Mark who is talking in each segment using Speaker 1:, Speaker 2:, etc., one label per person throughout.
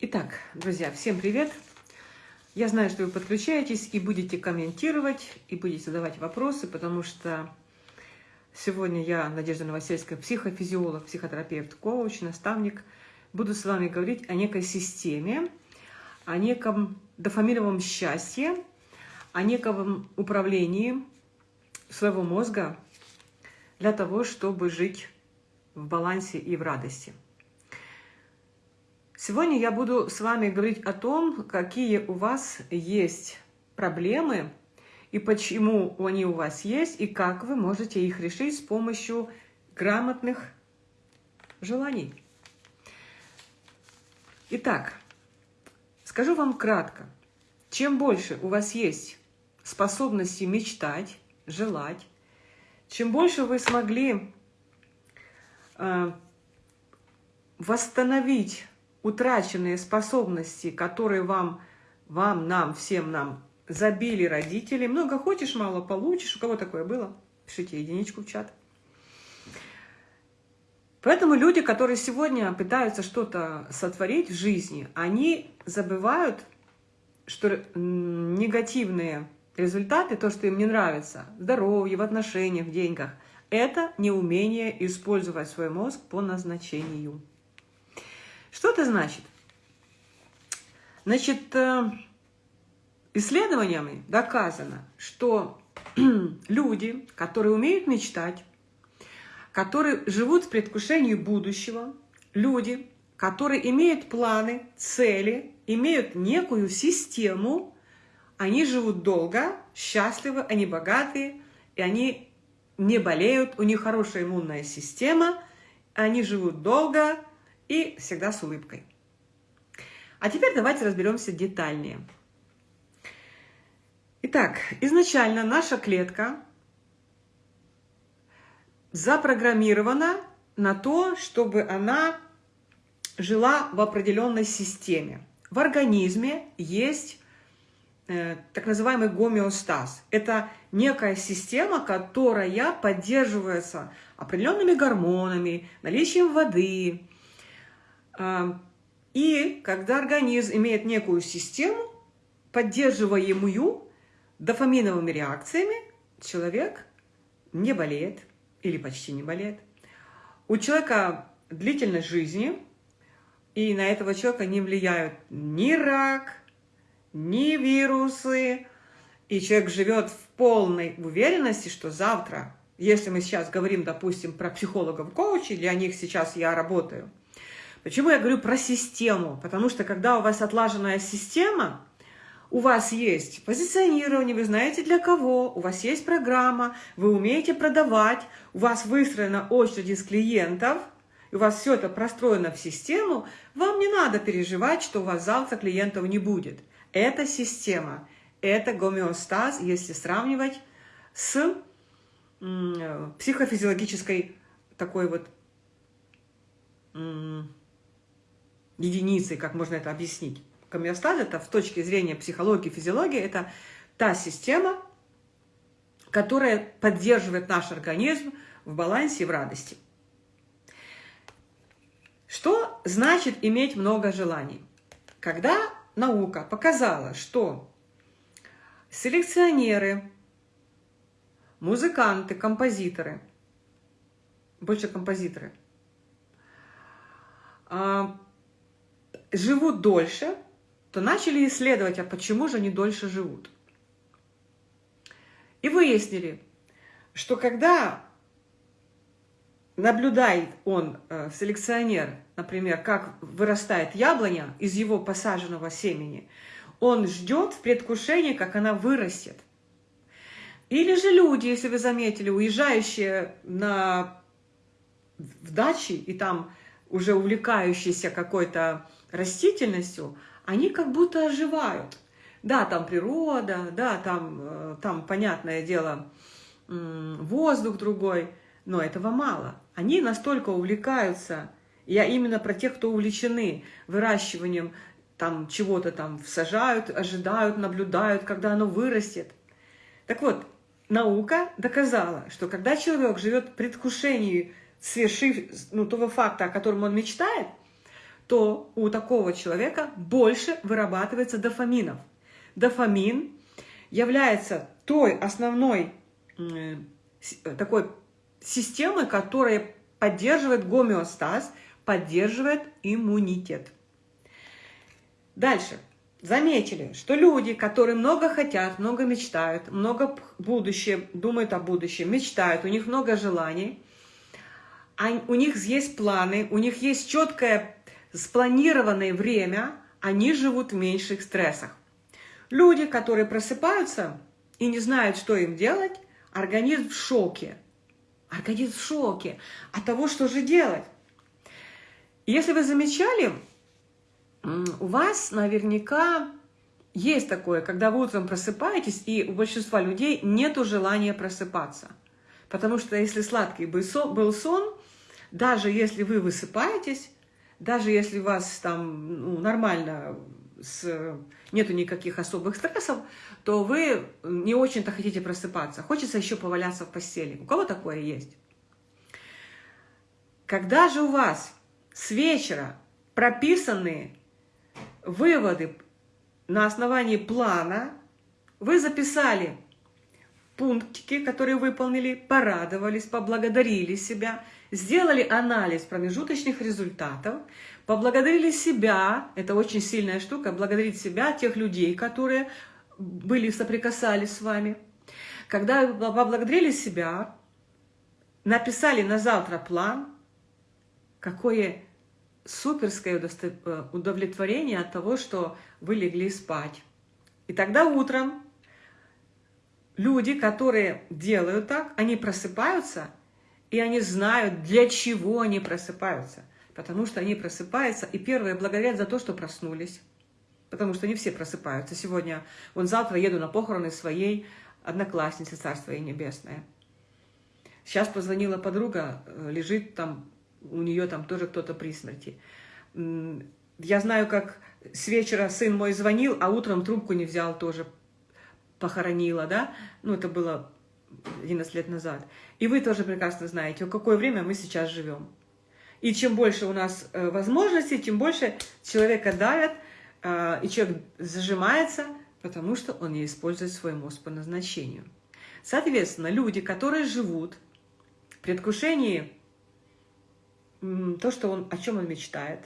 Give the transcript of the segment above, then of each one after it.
Speaker 1: Итак, друзья, всем привет! Я знаю, что вы подключаетесь и будете комментировать, и будете задавать вопросы, потому что сегодня я, Надежда Новосельская, психофизиолог, психотерапевт, коуч, наставник, буду с вами говорить о некой системе, о неком дофаминовом счастье, о неком управлении своего мозга для того, чтобы жить в балансе и в радости. Сегодня я буду с вами говорить о том, какие у вас есть проблемы и почему они у вас есть, и как вы можете их решить с помощью грамотных желаний. Итак, скажу вам кратко. Чем больше у вас есть способности мечтать, желать, чем больше вы смогли э, восстановить утраченные способности, которые вам, вам, нам, всем нам забили родители. Много хочешь, мало получишь. У кого такое было? Пишите единичку в чат. Поэтому люди, которые сегодня пытаются что-то сотворить в жизни, они забывают, что негативные результаты, то, что им не нравится, здоровье, в отношениях, в деньгах, это неумение использовать свой мозг по назначению. Что это значит? Значит, э, исследованиями доказано, что люди, которые умеют мечтать, которые живут в предвкушении будущего, люди, которые имеют планы, цели, имеют некую систему, они живут долго, счастливы, они богатые, и они не болеют, у них хорошая иммунная система, они живут долго, и всегда с улыбкой. А теперь давайте разберемся детальнее. Итак, изначально наша клетка запрограммирована на то, чтобы она жила в определенной системе. В организме есть э, так называемый гомеостаз. Это некая система, которая поддерживается определенными гормонами, наличием воды, и когда организм имеет некую систему, поддерживаемую дофаминовыми реакциями, человек не болеет или почти не болеет. У человека длительность жизни, и на этого человека не влияют ни рак, ни вирусы, и человек живет в полной уверенности, что завтра, если мы сейчас говорим, допустим, про психологов-коучей, для них сейчас я работаю, Почему я говорю про систему? Потому что когда у вас отлаженная система, у вас есть позиционирование, вы знаете для кого, у вас есть программа, вы умеете продавать, у вас выстроена очередь из клиентов, и у вас все это простроено в систему, вам не надо переживать, что у вас завтра клиентов не будет. Это система, это гомеостаз, если сравнивать с психофизиологической такой вот единицей, как можно это объяснить. Гомеостаз – это в точке зрения психологии, физиологии, это та система, которая поддерживает наш организм в балансе и в радости. Что значит иметь много желаний? Когда наука показала, что селекционеры, музыканты, композиторы, больше композиторы, а, живут дольше, то начали исследовать, а почему же они дольше живут. И выяснили, что когда наблюдает он, э, селекционер, например, как вырастает яблоня из его посаженного семени, он ждет в предвкушении, как она вырастет. Или же люди, если вы заметили, уезжающие на, в дачи и там уже увлекающиеся какой-то растительностью, они как будто оживают. Да, там природа, да, там, э, там понятное дело, воздух другой, но этого мало. Они настолько увлекаются, я именно про тех, кто увлечены выращиванием там чего-то там сажают, ожидают, наблюдают, когда оно вырастет. Так вот, наука доказала, что когда человек живет в предвкушении свершив, ну, того факта, о котором он мечтает, то у такого человека больше вырабатывается дофаминов. Дофамин является той основной э, такой системой, которая поддерживает гомеостаз, поддерживает иммунитет. Дальше. Заметили, что люди, которые много хотят, много мечтают, много будущее, думают о будущем, мечтают, у них много желаний, у них есть планы, у них есть четкое спланированное время, они живут в меньших стрессах. Люди, которые просыпаются и не знают, что им делать, организм в шоке. Организм в шоке от того, что же делать. Если вы замечали, у вас наверняка есть такое, когда вы утром просыпаетесь, и у большинства людей нет желания просыпаться. Потому что если сладкий был сон, даже если вы высыпаетесь, даже если у вас там ну, нормально, с, нету никаких особых стрессов, то вы не очень-то хотите просыпаться. Хочется еще поваляться в постели. У кого такое есть? Когда же у вас с вечера прописанные выводы на основании плана, вы записали пунктики, которые выполнили, порадовались, поблагодарили себя, сделали анализ промежуточных результатов, поблагодарили себя, это очень сильная штука, благодарить себя, тех людей, которые были, соприкасались с вами. Когда поблагодарили себя, написали на завтра план, какое суперское э, удовлетворение от того, что вы легли спать. И тогда утром люди, которые делают так, они просыпаются, и они знают, для чего они просыпаются. Потому что они просыпаются, и первые благодарят за то, что проснулись. Потому что не все просыпаются. Сегодня, вон завтра еду на похороны своей одноклассницы, Царство ей Небесное. Сейчас позвонила подруга, э, лежит там у нее там тоже кто-то при смерти. Я знаю, как с вечера сын мой звонил, а утром трубку не взял, тоже похоронила, да? Ну, это было 11 лет назад. И вы тоже прекрасно знаете, в какое время мы сейчас живем. И чем больше у нас э, возможностей, тем больше человека давят, э, и человек зажимается, потому что он не использует свой мозг по назначению. Соответственно, люди, которые живут в предвкушении то, что он, о чем он мечтает.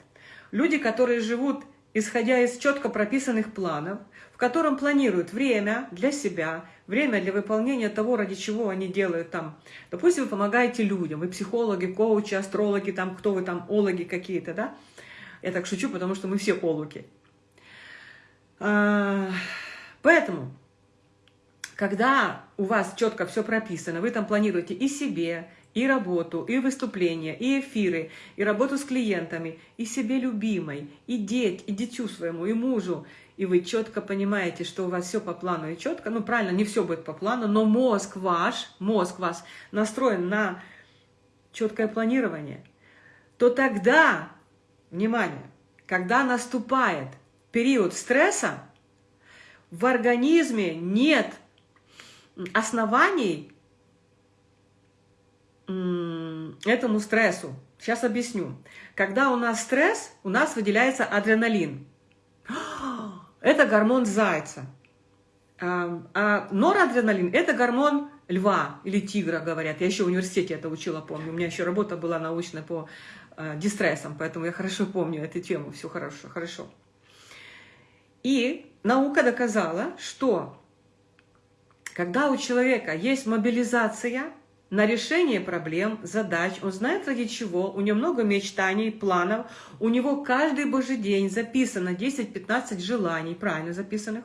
Speaker 1: Люди, которые живут, исходя из четко прописанных планов, в котором планируют время для себя, время для выполнения того, ради чего они делают там. Допустим, вы помогаете людям, вы психологи, коучи, астрологи, там, кто вы там, ологи какие-то, да? Я так шучу, потому что мы все ологи. А, поэтому, когда у вас четко все прописано, вы там планируете и себе, и работу, и выступления, и эфиры, и работу с клиентами, и себе любимой, и деть, и дитю своему, и мужу. И вы четко понимаете, что у вас все по плану и четко, ну правильно, не все будет по плану, но мозг ваш, мозг ваш настроен на четкое планирование, то тогда, внимание, когда наступает период стресса, в организме нет оснований этому стрессу. Сейчас объясню. Когда у нас стресс, у нас выделяется адреналин. Это гормон зайца. А, а норадреналин – это гормон льва или тигра, говорят. Я еще в университете это учила, помню. У меня еще работа была научная по э, дистрессам, поэтому я хорошо помню эту тему. Все хорошо, хорошо. И наука доказала, что когда у человека есть мобилизация – на решение проблем, задач, он знает ради чего, у него много мечтаний, планов, у него каждый божий день записано 10-15 желаний, правильно записанных.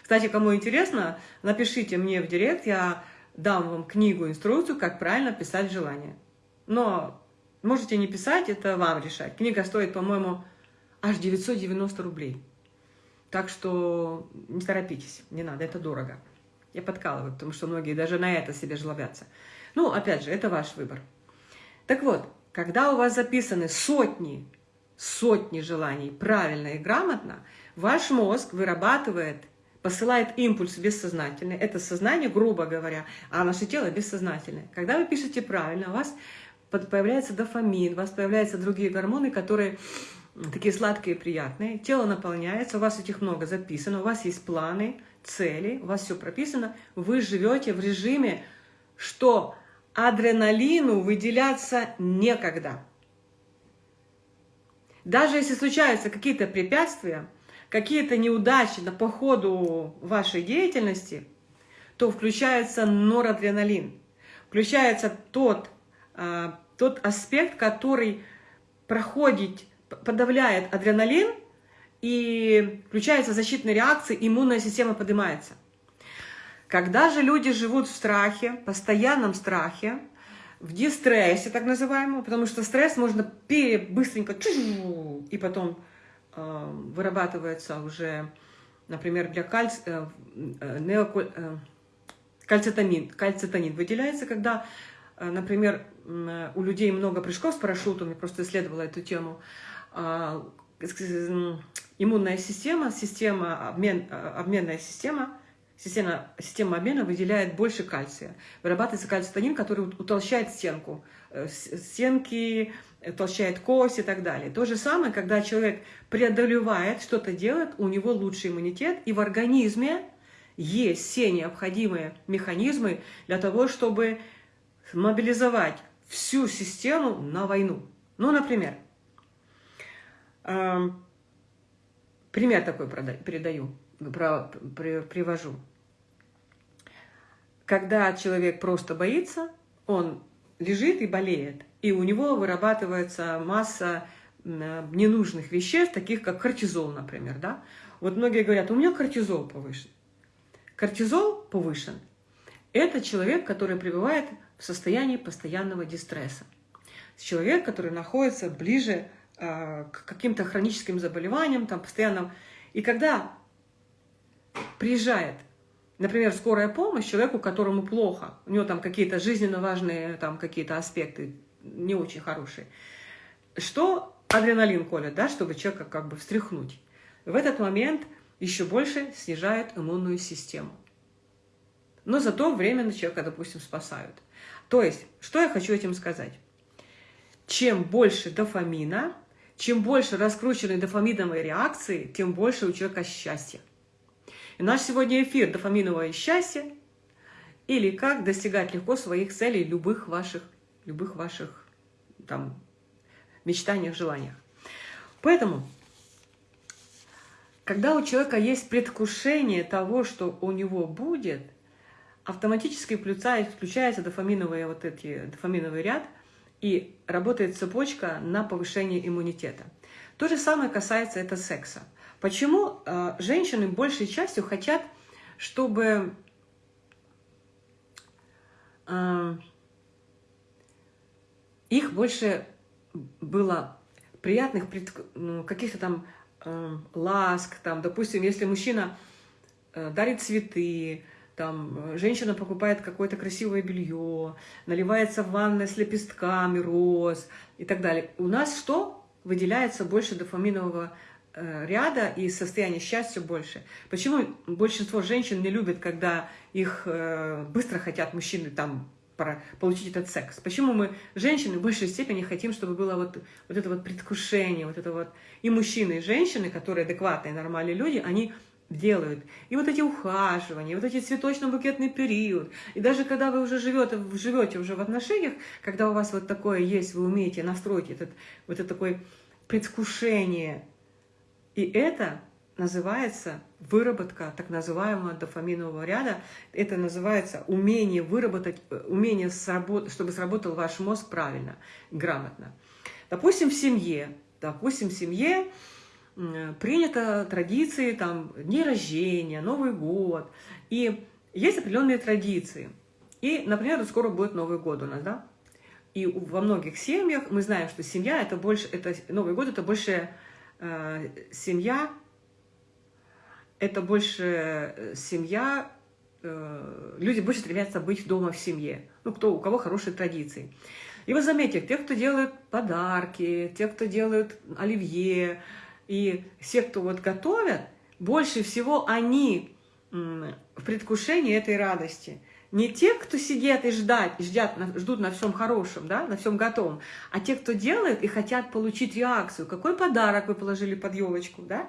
Speaker 1: Кстати, кому интересно, напишите мне в директ, я дам вам книгу, инструкцию, как правильно писать желания. Но можете не писать, это вам решать. Книга стоит, по-моему, аж 990 рублей. Так что не торопитесь, не надо, это дорого. Я подкалываю, потому что многие даже на это себе жлобятся. Ну, опять же, это ваш выбор. Так вот, когда у вас записаны сотни, сотни желаний правильно и грамотно, ваш мозг вырабатывает, посылает импульс бессознательный. Это сознание, грубо говоря, а наше тело бессознательное. Когда вы пишете правильно, у вас появляется дофамин, у вас появляются другие гормоны, которые такие сладкие и приятные, тело наполняется, у вас этих много записано, у вас есть планы, цели, у вас все прописано, вы живете в режиме, что адреналину выделяться некогда. Даже если случаются какие-то препятствия, какие-то неудачи на, по ходу вашей деятельности, то включается норадреналин, включается тот, а, тот аспект, который проходит, подавляет адреналин, и включается защитная реакция, иммунная система поднимается. Когда же люди живут в страхе, постоянном страхе, в дистрессе так называемом, потому что стресс можно пере, быстренько и потом э, вырабатывается уже, например, для кальц, э, э, э, кальцитонин. Кальцитонин выделяется, когда, э, например, э, у людей много прыжков с парашютом, я просто исследовала эту тему, э, иммунная система, система обмен, э, обменная система – система, система обмена выделяет больше кальция. Вырабатывается кальцитонин, который утолщает стенку, э, стенки, утолщает кость и так далее. То же самое, когда человек преодолевает, что-то делает, у него лучший иммунитет, и в организме есть все необходимые механизмы для того, чтобы мобилизовать всю систему на войну. Ну, например, эм, пример такой передаю про, при, привожу. Когда человек просто боится, он лежит и болеет, и у него вырабатывается масса ненужных веществ, таких как кортизол, например. Да? Вот многие говорят, у меня кортизол повышен. Кортизол повышен – это человек, который пребывает в состоянии постоянного дистресса. Человек, который находится ближе э, к каким-то хроническим заболеваниям, там, постоянно. И когда приезжает, например, скорая помощь человеку, которому плохо, у него там какие-то жизненно важные там какие-то аспекты не очень хорошие, что адреналин колет, да, чтобы человека как бы встряхнуть. В этот момент еще больше снижает иммунную систему. Но зато временно человека, допустим, спасают. То есть, что я хочу этим сказать? Чем больше дофамина, чем больше раскрученной дофаминовой реакции, тем больше у человека счастья. И наш сегодня эфир «Дофаминовое счастье» или как достигать легко своих целей, любых ваших, любых ваших там, мечтаниях, желаниях. Поэтому, когда у человека есть предвкушение того, что у него будет, автоматически включается дофаминовый, вот эти, дофаминовый ряд, и работает цепочка на повышение иммунитета. То же самое касается это секса. Почему э, женщины большей частью хотят, чтобы э, их больше было приятных ну, каких-то там э, ласк, там, допустим, если мужчина дарит цветы, там, женщина покупает какое-то красивое белье, наливается в ванной с лепестками роз и так далее. У нас что? Выделяется больше дофаминового ряда и состояние счастья больше. Почему большинство женщин не любят, когда их э, быстро хотят мужчины там получить этот секс? Почему мы, женщины, в большей степени хотим, чтобы было вот, вот это вот предвкушение, вот это вот... И мужчины, и женщины, которые адекватные, нормальные люди, они делают. И вот эти ухаживания, вот эти цветочно-букетный период. И даже когда вы уже живете, живете уже в отношениях, когда у вас вот такое есть, вы умеете настроить этот, вот это такое предвкушение, и это называется выработка так называемого дофаминового ряда. Это называется умение выработать, э, умение, сработ... чтобы сработал ваш мозг правильно, грамотно. Допустим, в семье, допустим, в семье принято традиции, там, дни рождения, Новый год. И есть определенные традиции. И, например, скоро будет Новый год у нас, да? И во многих семьях мы знаем, что семья это больше, это Новый год это больше семья – это больше э, семья, э, люди больше стремятся быть дома в семье, ну, кто, у кого хорошие традиции. И вы заметите, те, кто делают подарки, те, кто делают оливье, и все, кто вот готовят, больше всего они в предвкушении этой радости. Не те, кто сидят и ждать, ждят, ждут на всем хорошем, да, на всем готовом, а те, кто делает и хотят получить реакцию. Какой подарок вы положили под елочку, да?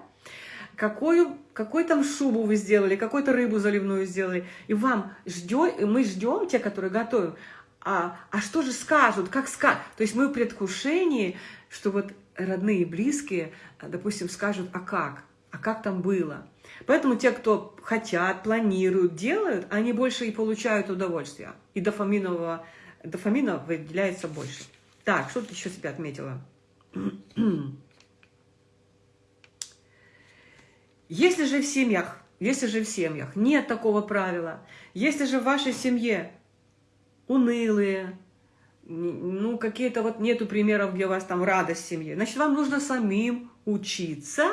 Speaker 1: Какую, какой там шубу вы сделали, какую-то рыбу заливную сделали. И вам ждем, мы ждем, те, которые готовим, а, а что же скажут, как скажут. То есть мы в предвкушении, что вот родные и близкие, допустим, скажут, а как, а как там было. Поэтому те, кто хотят, планируют, делают, они больше и получают удовольствие. И дофаминового, дофамина выделяется больше. Так, что ты еще себя отметила? Если же в семьях, если же в семьях нет такого правила, если же в вашей семье унылые, ну, какие-то вот нету примеров, где у вас там радость в семье, значит, вам нужно самим учиться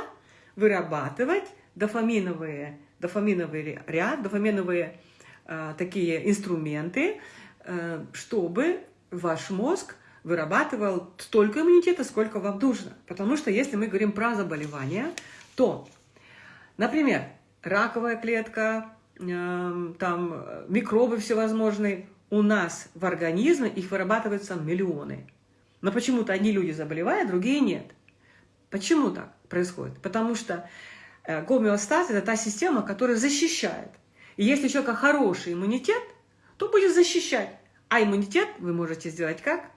Speaker 1: вырабатывать дофаминовые, дофаминовый ряд, дофаминовые э, такие инструменты, э, чтобы ваш мозг вырабатывал столько иммунитета, сколько вам нужно. Потому что если мы говорим про заболевания, то, например, раковая клетка, э, там микробы всевозможные, у нас в организме их вырабатываются миллионы. Но почему-то одни люди заболевают, другие нет. Почему так происходит? Потому что Э, гомеостаз – это та система, которая защищает. И если у человека хороший иммунитет, то будет защищать. А иммунитет вы можете сделать как?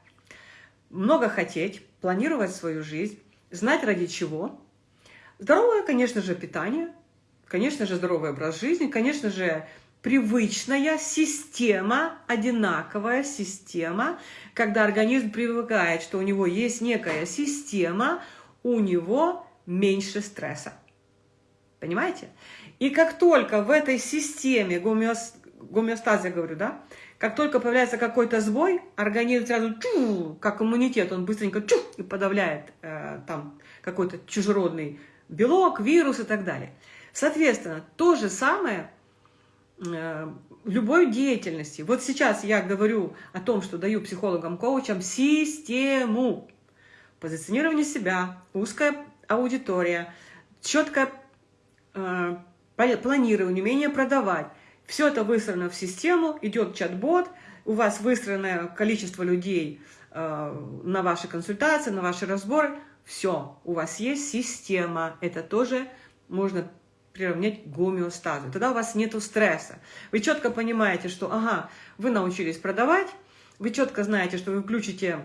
Speaker 1: Много хотеть, планировать свою жизнь, знать ради чего. Здоровое, конечно же, питание, конечно же, здоровый образ жизни, конечно же, привычная система, одинаковая система, когда организм привыкает, что у него есть некая система, у него меньше стресса. Понимаете? И как только в этой системе я говорю, да, как только появляется какой-то сбой, организм сразу, чу, как иммунитет, он быстренько чу, и подавляет э, там какой-то чужеродный белок, вирус и так далее. Соответственно, то же самое э, любой деятельности. Вот сейчас я говорю о том, что даю психологам-коучам систему позиционирования себя, узкая аудитория, четкое Э, планирование, умение продавать. Все это выстроено в систему, идет чат-бот, у вас выстроенное количество людей э, на ваши консультации, на ваши разборы. Все, у вас есть система. Это тоже можно приравнять к гомеостазу. Тогда у вас нет стресса. Вы четко понимаете, что ага, вы научились продавать, вы четко знаете, что вы включите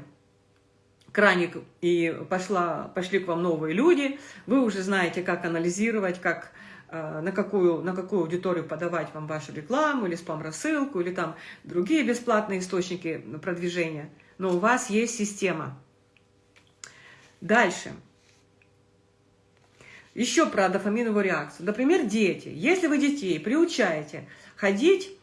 Speaker 1: краник и пошла, пошли к вам новые люди, вы уже знаете, как анализировать, как, э, на, какую, на какую аудиторию подавать вам вашу рекламу или спам-рассылку, или там другие бесплатные источники продвижения. Но у вас есть система. Дальше. Еще про дофаминовую реакцию. Например, дети. Если вы детей приучаете ходить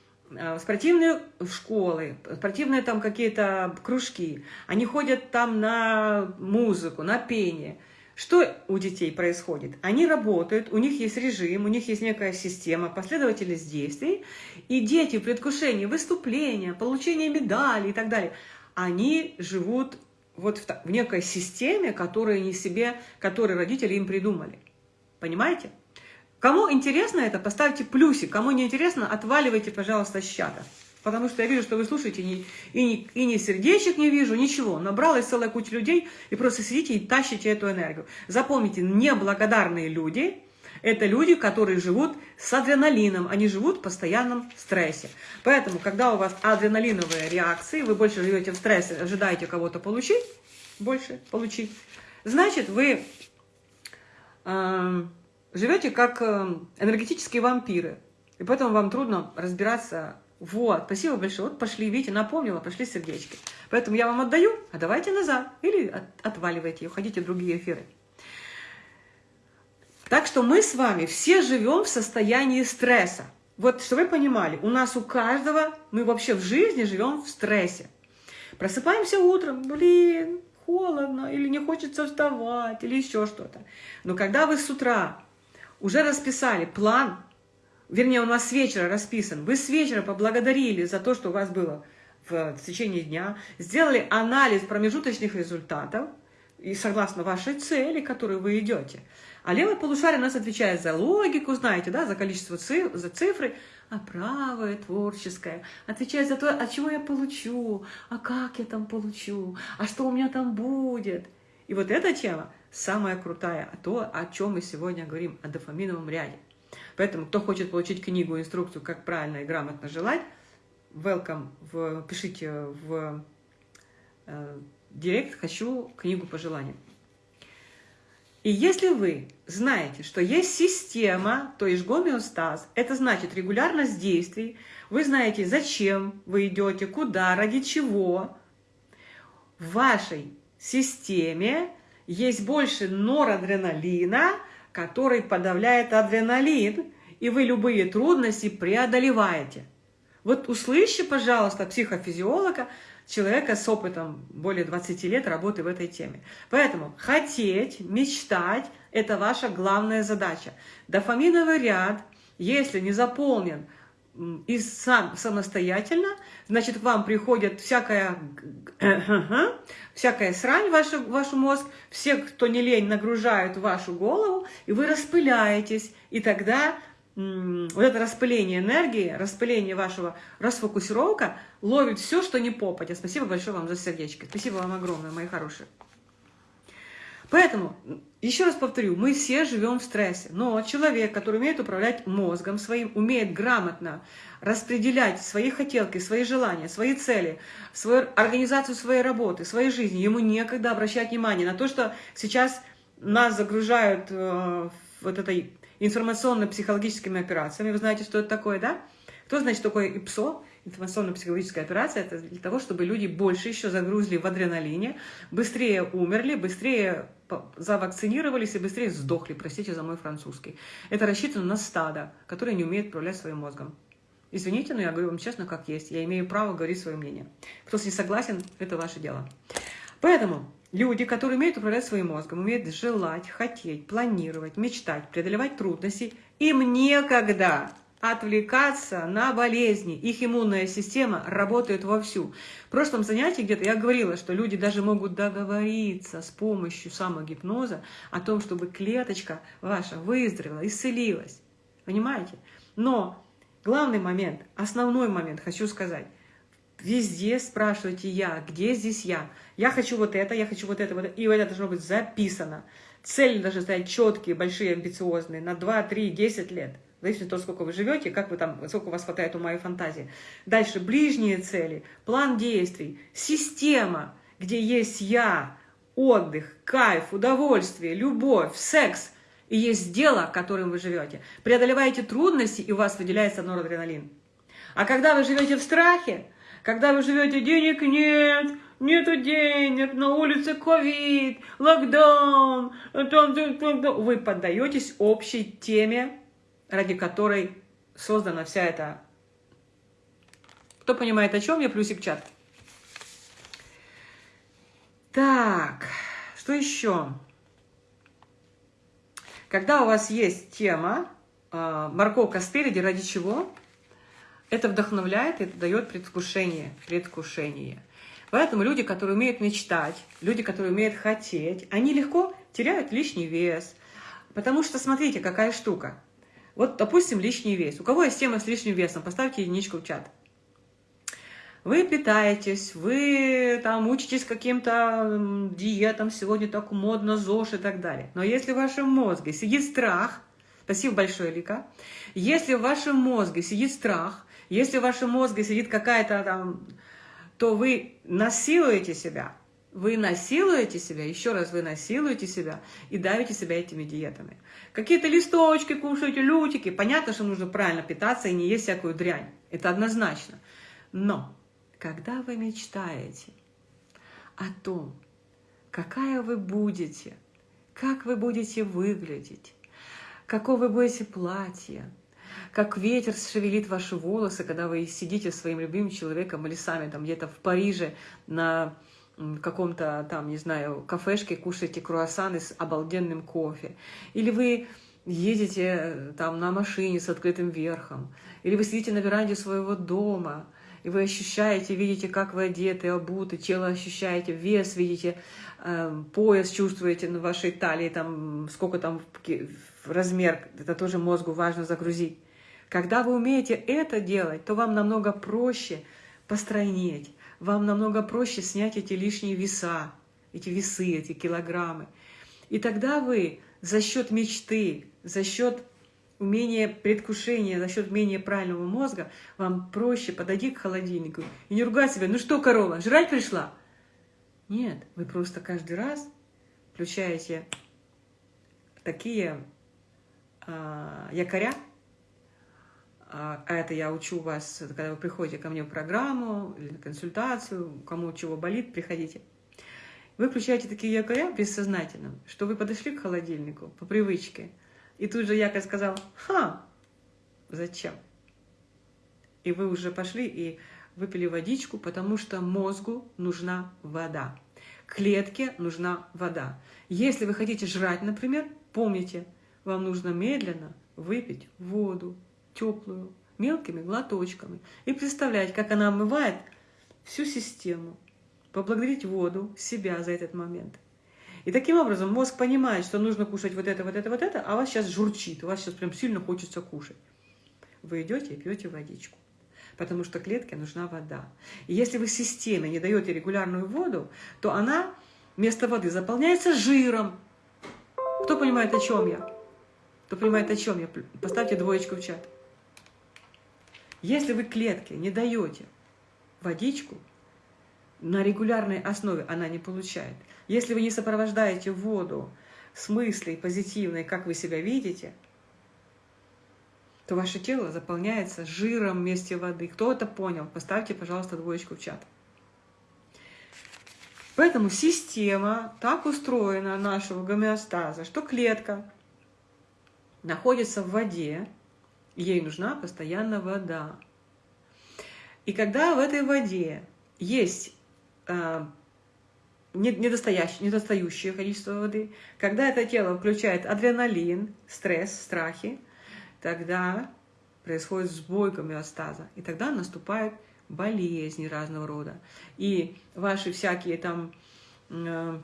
Speaker 1: спортивные школы, спортивные там какие-то кружки, они ходят там на музыку, на пение. Что у детей происходит? Они работают, у них есть режим, у них есть некая система, последовательность действий, и дети в предвкушении выступления, получения медалей и так далее, они живут вот в, в некой системе, которую они себе, которую родители им придумали. Понимаете? Кому интересно это, поставьте плюсик. Кому не интересно, отваливайте, пожалуйста, с чата. Потому что я вижу, что вы слушаете, и, и, и ни сердечек не вижу, ничего. Набралась целая куча людей, и просто сидите и тащите эту энергию. Запомните, неблагодарные люди – это люди, которые живут с адреналином, они живут в постоянном стрессе. Поэтому, когда у вас адреналиновые реакции, вы больше живете в стрессе, ожидаете кого-то получить, больше получить, значит, вы... Э, живете как э, энергетические вампиры. И поэтому вам трудно разбираться. Вот, спасибо большое. Вот пошли, видите, напомнила, пошли сердечки. Поэтому я вам отдаю, а давайте назад. Или от, отваливайте, уходите в другие эфиры. Так что мы с вами все живем в состоянии стресса. Вот, что вы понимали, у нас у каждого, мы вообще в жизни живем в стрессе. Просыпаемся утром, блин, холодно, или не хочется вставать, или еще что-то. Но когда вы с утра уже расписали план, вернее, у нас с вечера расписан, вы с вечера поблагодарили за то, что у вас было в течение дня, сделали анализ промежуточных результатов, и согласно вашей цели, которую вы идете, А левое полушарие у нас отвечает за логику, знаете, да, за количество цифр, за цифры, а правое, творческое, отвечает за то, от чего я получу, а как я там получу, а что у меня там будет. И вот эта тема самая крутая, то, о чем мы сегодня говорим, о дофаминовом ряде. Поэтому, кто хочет получить книгу, инструкцию, как правильно и грамотно желать, welcome, в, пишите в э, директ «Хочу книгу пожеланий». И если вы знаете, что есть система, то есть гомеостаз, это значит регулярность действий, вы знаете, зачем вы идете, куда, ради чего, в вашей системе есть больше норадреналина, который подавляет адреналин, и вы любые трудности преодолеваете. Вот услышьте, пожалуйста, психофизиолога, человека с опытом более 20 лет работы в этой теме. Поэтому хотеть, мечтать – это ваша главная задача. Дофаминовый ряд, если не заполнен и сам самостоятельно, значит, к вам приходит всякая, всякая срань в ваш, ваш мозг, все, кто не лень, нагружают вашу голову, и вы распыляетесь, и тогда вот это распыление энергии, распыление вашего расфокусировка ловит все, что не попадя. Спасибо большое вам за сердечко. Спасибо вам огромное, мои хорошие. Поэтому, еще раз повторю, мы все живем в стрессе, но человек, который умеет управлять мозгом своим, умеет грамотно распределять свои хотелки, свои желания, свои цели, свою организацию своей работы, своей жизни, ему некогда обращать внимание на то, что сейчас нас загружают э, вот этой информационно-психологическими операциями. Вы знаете, что это такое, да? Кто знает, такое ИПСО? Информационно-психологическая операция. Это для того, чтобы люди больше еще загрузили в адреналине, быстрее умерли, быстрее завакцинировались и быстрее сдохли, простите за мой французский. Это рассчитано на стадо, которое не умеет управлять своим мозгом. Извините, но я говорю вам честно, как есть. Я имею право говорить свое мнение. Кто с не согласен, это ваше дело. Поэтому Люди, которые умеют управлять своим мозгом, умеют желать, хотеть, планировать, мечтать, преодолевать трудности, им некогда отвлекаться на болезни. Их иммунная система работает вовсю. В прошлом занятии где-то я говорила, что люди даже могут договориться с помощью самогипноза о том, чтобы клеточка ваша выздоровела, исцелилась. Понимаете? Но главный момент, основной момент хочу сказать – Везде спрашивайте «я», где здесь «я». Я хочу вот это, я хочу вот это, вот это. И это должно быть записано. Цели должны стоять четкие, большие, амбициозные, на 2, 3, 10 лет. Зависит от того, сколько вы живете, как вы там, сколько у вас хватает ума и фантазии. Дальше ближние цели, план действий, система, где есть «я», отдых, кайф, удовольствие, любовь, секс. И есть дело, которым вы живете. Преодолеваете трудности, и у вас выделяется норадреналин. А когда вы живете в страхе, когда вы живете, денег нет, нету денег, на улице ковид, локдаун, вы поддаетесь общей теме, ради которой создана вся эта... Кто понимает, о чем я, плюсик чат. Так, что еще? Когда у вас есть тема, а, морковка спереди, ради чего? Это вдохновляет, это дает предвкушение, предвкушение. Поэтому люди, которые умеют мечтать, люди, которые умеют хотеть, они легко теряют лишний вес. Потому что, смотрите, какая штука. Вот, допустим, лишний вес. У кого есть тема с лишним весом, поставьте единичку в чат. Вы питаетесь, вы там учитесь каким-то диетам, сегодня так модно, ЗОЖ и так далее. Но если в вашем мозге сидит страх, спасибо большое, Лика, если в вашем мозге сидит страх, если в вашем мозге сидит какая-то там, то вы насилуете себя. Вы насилуете себя, еще раз вы насилуете себя и давите себя этими диетами. Какие-то листочки кушаете, лютики. Понятно, что нужно правильно питаться и не есть всякую дрянь. Это однозначно. Но когда вы мечтаете о том, какая вы будете, как вы будете выглядеть, какое вы будете платье, как ветер шевелит ваши волосы, когда вы сидите с своим любимым человеком или сами там где-то в Париже на каком-то там, не знаю, кафешке кушаете круассаны с обалденным кофе. Или вы едете там на машине с открытым верхом. Или вы сидите на веранде своего дома и вы ощущаете, видите, как вы одеты, обуты, тело ощущаете, вес видите, э, пояс чувствуете на вашей талии, там, сколько там размер, это тоже мозгу важно загрузить. Когда вы умеете это делать, то вам намного проще постройнеть, вам намного проще снять эти лишние веса, эти весы, эти килограммы. И тогда вы за счет мечты, за счет умения предвкушения, за счет умения правильного мозга, вам проще подойти к холодильнику и не ругать себя, ну что, корова, жрать пришла? Нет, вы просто каждый раз включаете такие а, якоря, а, а это я учу вас, когда вы приходите ко мне в программу или на консультацию, кому чего болит, приходите. Вы включаете такие якоря бессознательно, что вы подошли к холодильнику по привычке, и тут же якорь сказал «Ха! Зачем?» И вы уже пошли и выпили водичку, потому что мозгу нужна вода. Клетке нужна вода. Если вы хотите жрать, например, помните, вам нужно медленно выпить воду, теплую, мелкими глоточками, и представлять, как она омывает всю систему, поблагодарить воду, себя за этот момент. И таким образом мозг понимает, что нужно кушать вот это, вот это, вот это, а вас сейчас журчит, у вас сейчас прям сильно хочется кушать. Вы идете и пьете водичку, потому что клетке нужна вода. И если вы системе не даете регулярную воду, то она вместо воды заполняется жиром. Кто понимает, о чем я? Кто понимает, о чем я? Поставьте двоечку в чат. Если вы клетке не даете водичку, на регулярной основе она не получает. Если вы не сопровождаете воду с мыслей позитивной, как вы себя видите, то ваше тело заполняется жиром вместе воды. Кто это понял? Поставьте, пожалуйста, двоечку в чат. Поэтому система так устроена нашего гомеостаза, что клетка находится в воде, ей нужна постоянно вода. И когда в этой воде есть э, недостающее, недостающее количество воды, когда это тело включает адреналин, стресс, страхи, тогда происходит сбой гомеостаза, и тогда наступают болезни разного рода. И ваши всякие там э,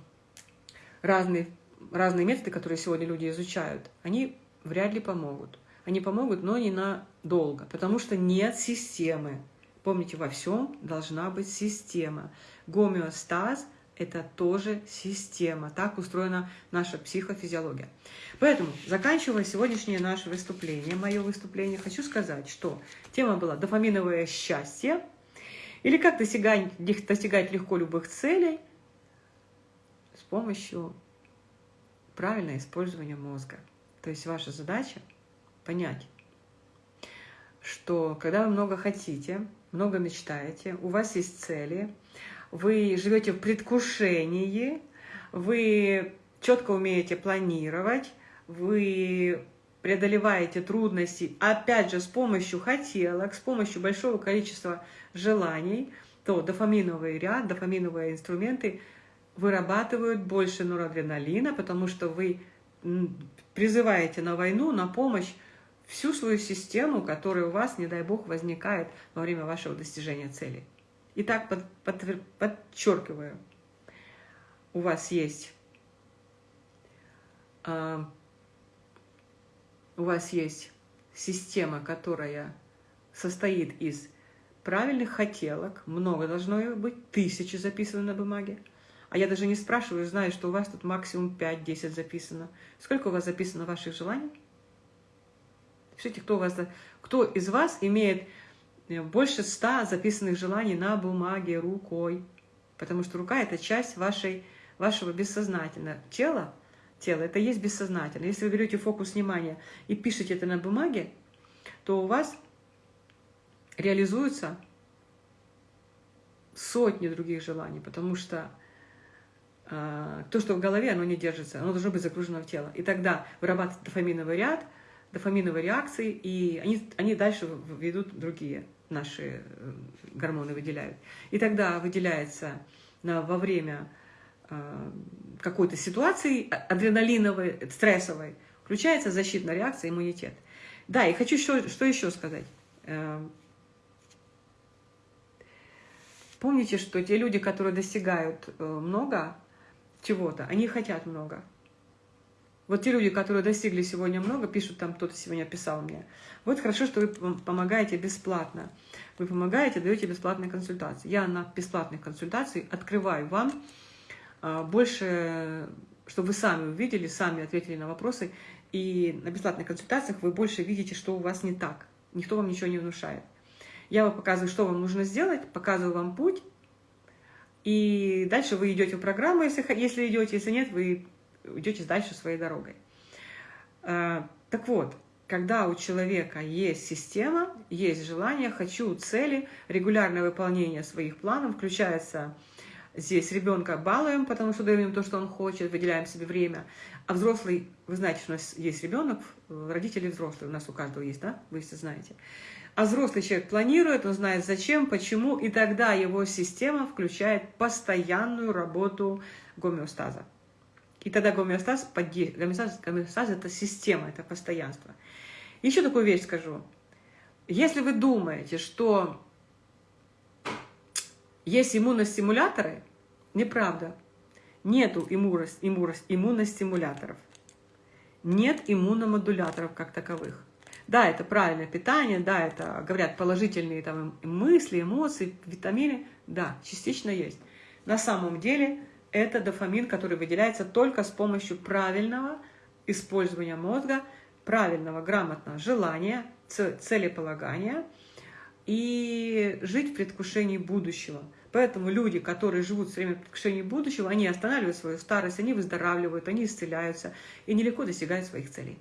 Speaker 1: разные, разные методы, которые сегодня люди изучают, они вряд ли помогут. Они помогут, но не надолго, потому что нет системы. Помните, во всем должна быть система. Гомеостаз – это тоже система. Так устроена наша психофизиология. Поэтому, заканчивая сегодняшнее наше выступление, мое выступление, хочу сказать, что тема была «Дофаминовое счастье» или «Как достигать, достигать легко любых целей» с помощью правильного использования мозга. То есть ваша задача понять, что когда вы много хотите, много мечтаете, у вас есть цели, вы живете в предвкушении, вы четко умеете планировать, вы преодолеваете трудности, опять же, с помощью хотелок, с помощью большого количества желаний, то дофаминовый ряд, дофаминовые инструменты вырабатывают больше норадреналина, потому что вы призываете на войну, на помощь всю свою систему, которая у вас, не дай бог, возникает во время вашего достижения цели. Итак, под, под, подчеркиваю, у вас есть э, у вас есть система, которая состоит из правильных хотелок, много должно быть, тысячи записаны на бумаге, а я даже не спрашиваю, знаю, что у вас тут максимум 5-10 записано. Сколько у вас записано ваших желаний? Пишите, кто, у вас, кто из вас имеет э, больше 100 записанных желаний на бумаге рукой. Потому что рука – это часть вашей, вашего бессознательного. Тело, тело – это есть бессознательное. Если вы берете фокус внимания и пишете это на бумаге, то у вас реализуются сотни других желаний, потому что а, то, что в голове, оно не держится, оно должно быть загружено в тело. И тогда вырабатывается дофаминовый ряд, дофаминовые реакции, и они, они дальше ведут другие наши э, гормоны выделяют. И тогда выделяется на, во время э, какой-то ситуации а, адреналиновой, стрессовой, включается защитная реакция, иммунитет. Да, и хочу еще, что еще сказать. Э, помните, что те люди, которые достигают э, много чего-то, они хотят много. Вот те люди, которые достигли сегодня много, пишут там, кто-то сегодня писал мне, вот хорошо, что вы помогаете бесплатно. Вы помогаете, даете бесплатные консультации. Я на бесплатных консультациях открываю вам а, больше, чтобы вы сами увидели, сами ответили на вопросы. И на бесплатных консультациях вы больше видите, что у вас не так. Никто вам ничего не внушает. Я вам показываю, что вам нужно сделать, показываю вам путь, и дальше вы идете в программу, если, если идете, если нет, вы идете дальше своей дорогой. А, так вот, когда у человека есть система, есть желание, хочу, цели, регулярное выполнение своих планов, включается здесь ребенка балуем, потому что даем ему то, что он хочет, выделяем себе время. А взрослый, вы знаете, что у нас есть ребенок, родители взрослые, у нас у каждого есть, да? Вы все знаете. А взрослый человек планирует, он знает зачем, почему, и тогда его система включает постоянную работу гомеостаза. И тогда гомеостаз, гомеостаз, гомеостаз – это система, это постоянство. Еще такую вещь скажу. Если вы думаете, что есть иммуностимуляторы, неправда. Нету иммуностимуляторов. Нет иммуномодуляторов как таковых. Да, это правильное питание, да, это, говорят, положительные там мысли, эмоции, витамины. Да, частично есть. На самом деле это дофамин, который выделяется только с помощью правильного использования мозга, правильного, грамотного желания, целеполагания и жить в предвкушении будущего. Поэтому люди, которые живут все время в предвкушении будущего, они останавливают свою старость, они выздоравливают, они исцеляются и нелегко достигают своих целей.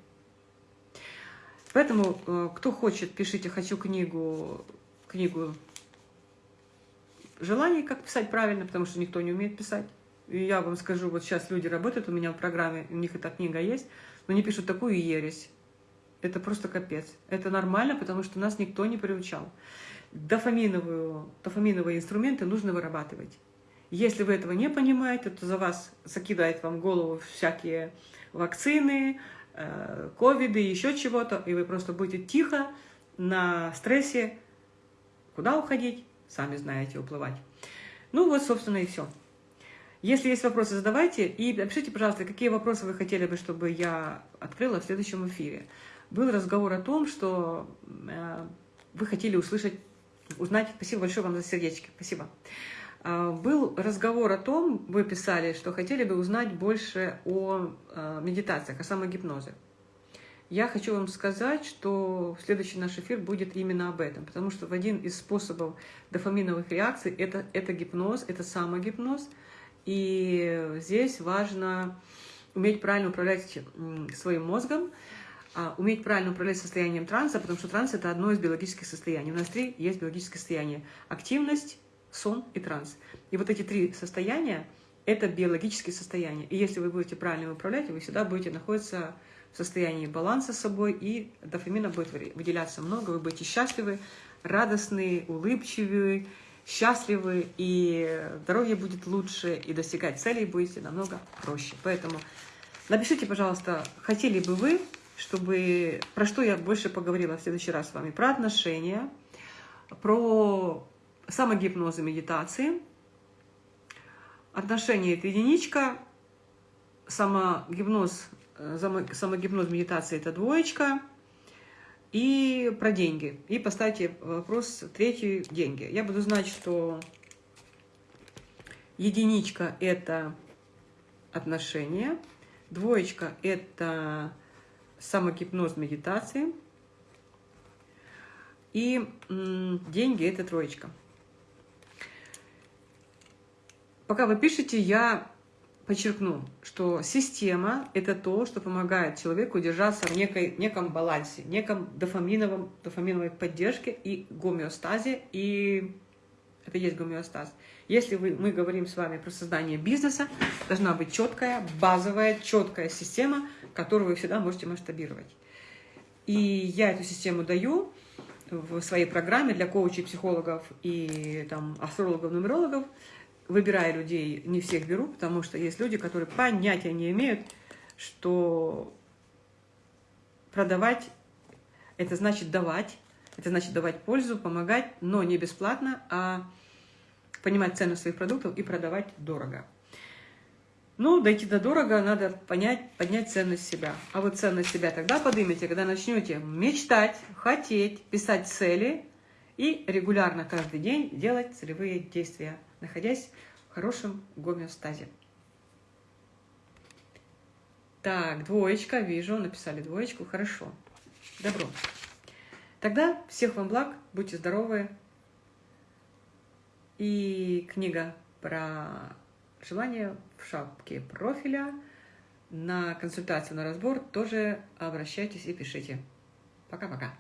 Speaker 1: Поэтому, э, кто хочет, пишите «Хочу книгу», книгу желаний, как писать правильно, потому что никто не умеет писать. Я вам скажу, вот сейчас люди работают у меня в программе, у них эта книга есть, но они пишут такую ересь. Это просто капец. Это нормально, потому что нас никто не приучал. Дофаминовые, дофаминовые инструменты нужно вырабатывать. Если вы этого не понимаете, то за вас закидает вам голову всякие вакцины, Э, ковиды, еще чего-то, и вы просто будете тихо на стрессе. Куда уходить? Сами знаете, уплывать. Ну вот, собственно, и все. Если есть вопросы, задавайте. И напишите, пожалуйста, какие вопросы вы хотели бы, чтобы я открыла в следующем эфире. Был разговор о том, что э, вы хотели услышать, узнать. Спасибо большое вам за сердечки. Спасибо. А, был разговор о том, вы писали, что хотели бы узнать больше о а, медитациях, о самогипнозе. Я хочу вам сказать, что следующий наш эфир будет именно об этом, потому что один из способов дофаминовых реакций это, это гипноз, это самогипноз, и здесь важно уметь правильно управлять своим мозгом, а, уметь правильно управлять состоянием транса, потому что транс – это одно из биологических состояний. У нас три есть биологические состояния. Активность, сон и транс. И вот эти три состояния – это биологические состояния. И если вы будете правильно управлять, вы всегда будете находиться в состоянии баланса с собой, и дофамина будет выделяться много, вы будете счастливы, радостны, улыбчивы, счастливы, и здоровье будет лучше, и достигать целей будете намного проще. Поэтому напишите, пожалуйста, хотели бы вы, чтобы про что я больше поговорила в следующий раз с вами, про отношения, про самогипноз и медитации. Отношение – это единичка, самогипноз, э, самогипноз, медитация – это двоечка. И про деньги. И поставьте вопрос третий – деньги. Я буду знать, что единичка – это отношения, двоечка – это самогипноз медитации, и деньги – это троечка. Пока вы пишете, я подчеркну, что система – это то, что помогает человеку держаться в некой, неком балансе, неком дофаминовом, дофаминовой поддержке и гомеостазе, и это есть гомеостаз. Если вы, мы говорим с вами про создание бизнеса, должна быть четкая, базовая, четкая система, которую вы всегда можете масштабировать. И я эту систему даю в своей программе для коучей, психологов и там, астрологов, нумерологов – выбирая людей, не всех беру, потому что есть люди, которые понятия не имеют, что продавать – это значит давать, это значит давать пользу, помогать, но не бесплатно, а понимать цену своих продуктов и продавать дорого. Ну, дойти до дорого, надо понять, поднять ценность себя. А вот ценность себя тогда поднимете, когда начнете мечтать, хотеть, писать цели и регулярно каждый день делать целевые действия, находясь в хорошем гомеостазе. Так, двоечка, вижу, написали двоечку, хорошо. Добро. Тогда всех вам благ, будьте здоровы. И книга про желание в шапке профиля на консультацию, на разбор тоже обращайтесь и пишите. Пока-пока.